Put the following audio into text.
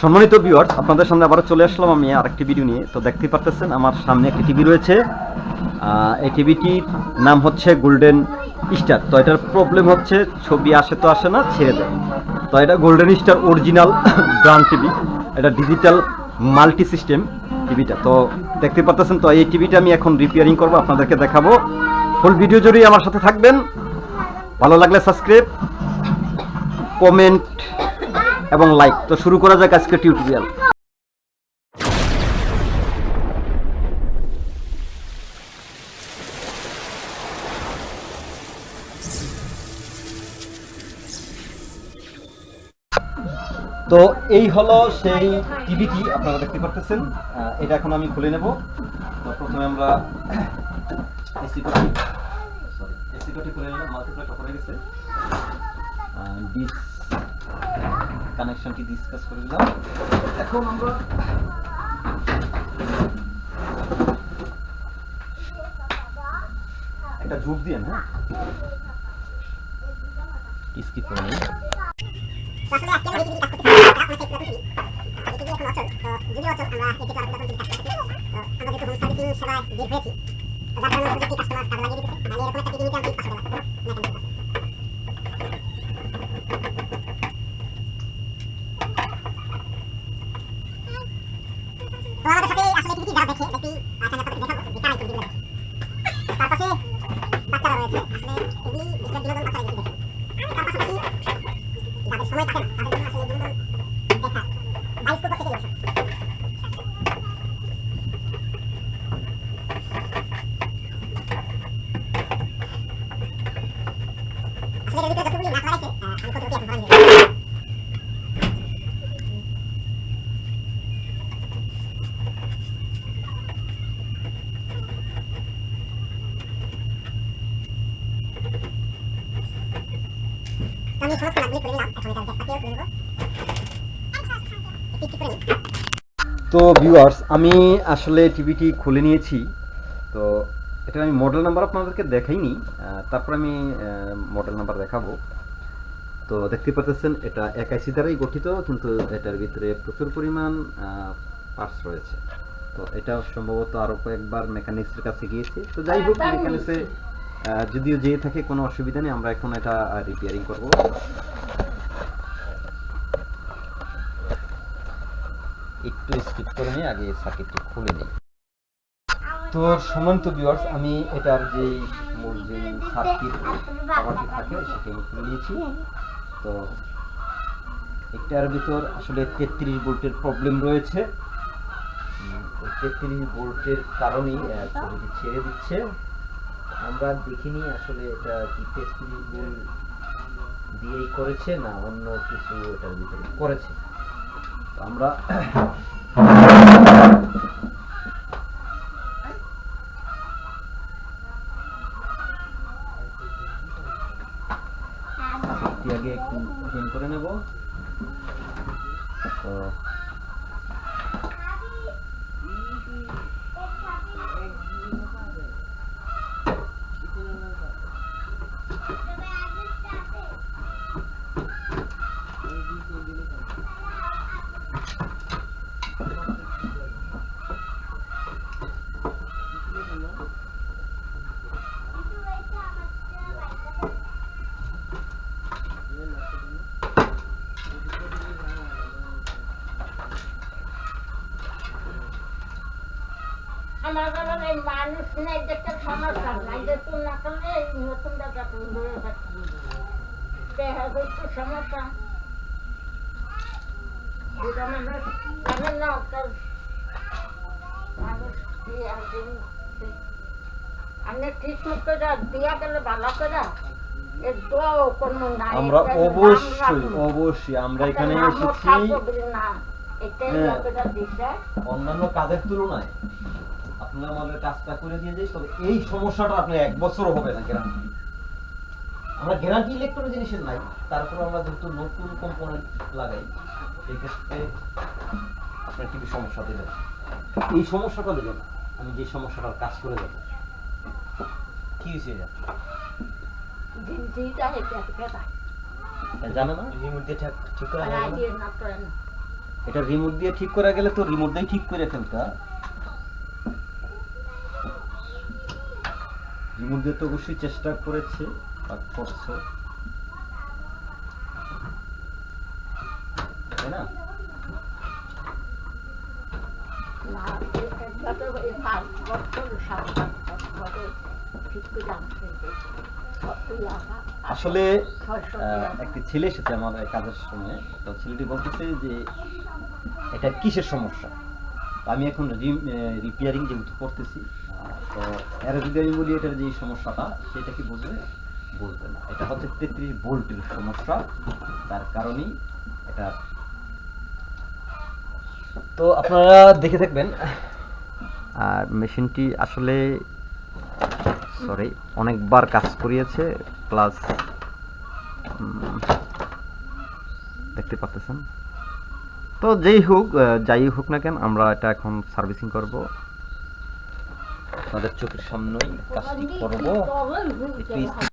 সম্মানিত ভিউয়ার্স আপনাদের সামনে আবারও চলে আসলাম আমি আরেকটি ভিডিও নিয়ে। তো দেখতে পারতেছেন, আমার সামনে একটি টিভি রয়েছে। এই টিভিটির নাম হচ্ছে গোল্ডেন স্টার তো এটার প্রবলেম হচ্ছে, ছবি আসে তো আসে না, ছেড়ে দেয়। তো এটা golden star original brand TV এটা ডিজিটাল মাল্টি সিস্টেম টিভিটা তো দেখতে পারতেছেন, তো এই টিভিটা আমি এখন রিপেয়ারিং করব, আপনাদেরকে দেখাবো। ফুল ভিডিও জুড়ে আমার সাথে থাকবেন। ভালো লাগলে সাবস্ক্রাইব কমেন্ট এবং লাইক তো শুরু করা যাক আজকে টিউটোরিয়াল তো এই হলো সেই টিভিটি আপনারা দেখতে পারতেছেন। এটা এখন আমি খুলে নেব। তো প্রথমে আমরা এসি সরি এসি কটি খুলে নিলাম। মাল্টিপ্লাইটা করে গেছে। ডিস কানেকশনটি ডিসকাস করে দিলাম। এখন আমরা একটা ঝুঁক দিয়ে হ্যাঁ স্কিপ করে নিই আমাদের সাথে আসলে টিভি যারা দেখে দেখি আচ্ছা আমি আপনাদের দেখাবো যে কারা এই টিভিগুলো দেখে তার পাশে বাচ্চারা রয়েছে আসলে টিভি বেশিরভাগ বিনোদন বাচ্চারা বেশি দেখে তার পাশাপাশি যাদের সময় থাকে না তাদের জন্য আসলে বিনোদন দেখা বাইস্কোপ থেকে দর্শক আসলে আমি ধরেন আমি করে নিলাম। এখন এটা দেখতে করে নেব। একটু একটু করে তো ভিউয়ার্স আমি আসলে টিভিটি খুলে নিয়েছি। তো এটা আমি মডেল নাম্বার আপনাদেরকে দেখাইনি। তারপর আমি মডেল নাম্বার দেখাবো। তো দেখতে পাচ্ছেন এটা একাইসি দ্বারাই গঠিত কিন্তু এটার ভিতরে প্রচুর পরিমাণ পার্টস রয়েছে। তো এটা সম্ভবত আরও কয়েকবার মেকানিক্সের কাছে গিয়েছে। তো যাই হোক মেকানিক্সে যদিও যেয়ে থাকে কোনো অসুবিধা নেই, আমরা এখন এটা রিপেয়ারিং করব। একটু স্কিপ করে নিই, আগে সার্কিটটি খুলে নিই। তো সম্মানিত ভিউয়ার্স আমি এটার যে মূল যে সার্কিট থাকে, সেটি আমি খুলে নিয়েছি। তো এটার ভিতর আসলে তেত্রিশ ভোল্টের প্রবলেম রয়েছে। তেত্রিশ ভোল্টের কারণেই ছেড়ে দিচ্ছে। আমরা দেখিনি আসলে এটা কি তেত্রিশ দিয়েই করেছে না অন্য কিছু এটার ভিতরে করেছে। তো আমরা আগে একটু করে নেব। তো আমার কারণে মানুষ নেই দেখতে সমস্যা নাই। যে তুই না করলে এই নতুন দেখা দূরে থাকবি দেখা করতে সমস্যা। দুটো মানুষ জানেন না মানুষ আপনি ঠিক মতো যা দিয়া গেলে ভালো করে এর তো কোনো নাই আমরা অবশ্যই অবশ্যই আমরা এখানে এসেছি। থাকবে হ্যাঁ। অন্যান্য কাজের তুলনায়। আপনারা আমাদের কাজটা করে দিয়ে যাই তবে এই সমস্যাটা আপনার এক বছরও হবে না গ্যারান্টি আমরা গ্যারান্টি ইলেকট্রনিক জিনিসের নাই তারপর আমরা যেহেতু নতুন কম্পোনেন্ট লাগাই এই ক্ষেত্রে আপনার টিভি সমস্যা দেবে না। এই সমস্যাটা দেবে না আমি যে সমস্যাটার কাজ করে যাব। কি হয়েছে এটা? জানে না? রিমোট দিয়ে ঠিক করা এটা রিমোট দিয়ে ঠিক করা গেলে তো রিমোট দিয়ে ঠিক করে ফেলতা রিমোট তো অবশ্যই চেষ্টা করেছে বা করছ। তাই না? আসলে একটি ছেলে এসেছে আমার কাজের সময় তো ছেলেটি বলতেছে যে, এটা কিসের সমস্যা? আমি এখন রিপেয়ারিং যেহেতু করতেছি তো এর যদি আমি বলি এটার যে সমস্যাটা সেটা কি বুঝবে বুঝবে না। এটা হচ্ছে তেত্রিশ ভোল্টের সমস্যা। তার কারণেই এটা তো আপনারা দেখে থাকবেন। আর মেশিনটি আসলে সরি অনেকবার কাজ করিয়েছে প্লাস দেখতে পাচ্ছেন তো যেই হোক যাই হোক না কেন আমরা এটা এখন সার্ভিসিং করব। আপনাদের চোখের সামনেই কাজটি করব। একটু